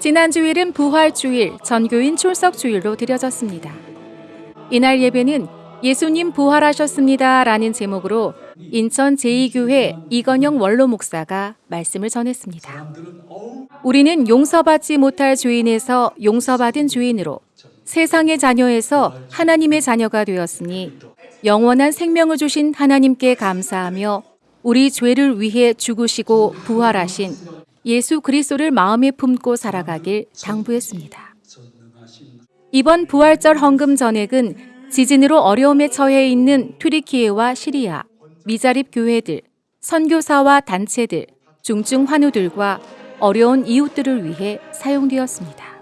지난 주일은 부활주일, 전교인 출석주일로 드려졌습니다. 이날 예배는 예수님 부활하셨습니다 라는 제목으로 인천 제2교회 이건영 원로 목사가 말씀을 전했습니다. 우리는 용서받지 못할 죄인에서 용서받은 죄인으로 세상의 자녀에서 하나님의 자녀가 되었으니 영원한 생명을 주신 하나님께 감사하며 우리 죄를 위해 죽으시고 부활하신 예수 그리스도를 마음에 품고 살아가길 당부했습니다. 이번 부활절 헌금 전액은 지진으로 어려움에 처해 있는 튀르키예와 시리아, 미자립 교회들, 선교사와 단체들, 중증 환우들과 어려운 이웃들을 위해 사용되었습니다.